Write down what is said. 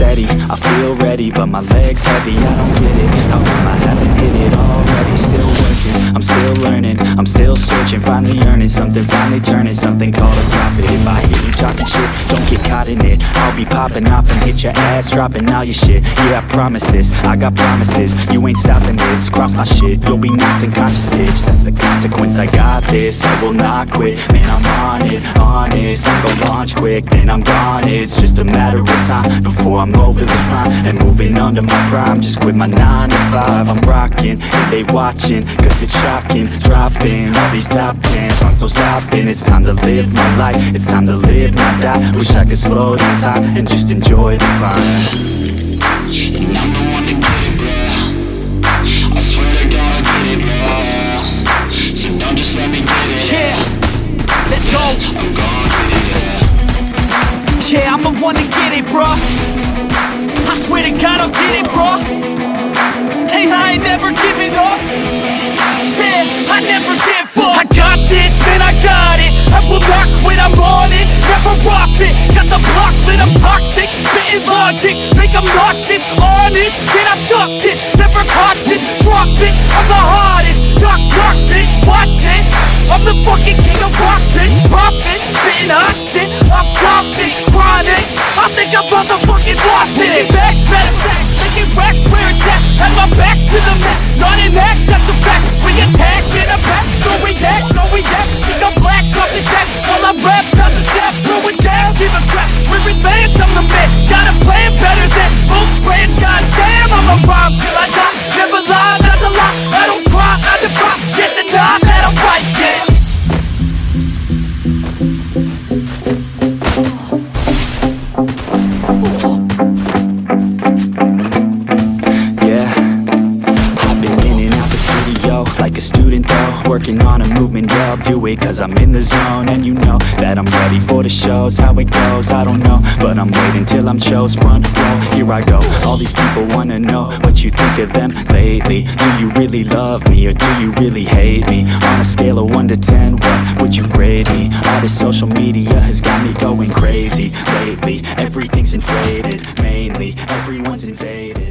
steady, I feel ready, but my legs heavy. I don't get it. How come I haven't hit it already? Still working, I'm still learning, I'm still searching, finally earning something, finally turning something called a profit. If I hear you talking shit, don't get caught in it. I'll be popping off and hit your ass, dropping all your shit. Yeah, I promise this, I got promises. You ain't stopping this, cross my shit, you'll be knocked unconscious, bitch. That's the consequence. I got this, I will not quit. Man, I'm on it, honest. I'm gonna launch quick, then I'm gone. It's just a matter of time before I'm over the line and moving under my prime. Just quit my nine to five. I'm rocking, they watching, cause it's shocking. Dropping all these top ten songs, no stopping. It's time to live my life, it's time to live, not die. Wish I could slow down time and just enjoy the climb. And I'm the one to get it, bro. I swear to God, I get it, bro. So don't just let me get it. Yeah. Let's go. I'm gon' get it, yeah. Yeah, I'm the one to get it, bruh. I swear to God, I'll get it, bruh. Hey, I ain't never giving up. Said I never give up. I got this, man, I got it. I will not quit, I'm on it. Never off it. Got the block lit, I'm toxic. Spitting logic, make 'em nauseous. Honest, can I stop this? Never cautious, drop it. I'm the hardest. Knock, knock, bitch, watch it. I'm the fucking king of rock, bitch. Profit, spitting hot shit. Off topic, chronic. I think I'm motherfucking lost it. Back, better back. Racks where it's at. Had my back to the mat. Not an act, that's a fact. We attack in a back. No react, no react. Think I'm black off his act. While I rap, not the step. Throwing down, give a crap. We're advanced, I'm the man. Got a plan better than most brands. Goddamn, I'm a rhyme like a student though. Working on a movement, yeah, I'll do it cause I'm in the zone. And you know that I'm ready for the shows, how it goes, I don't know. But I'm waiting till I'm chose, Run, row, here I go. All these people wanna know what you think of them lately. Do you really love me or do you really hate me? On a scale of 1 to 10, what would you grade me? All this social media has got me going crazy lately. Everything's inflated, mainly, everyone's invaded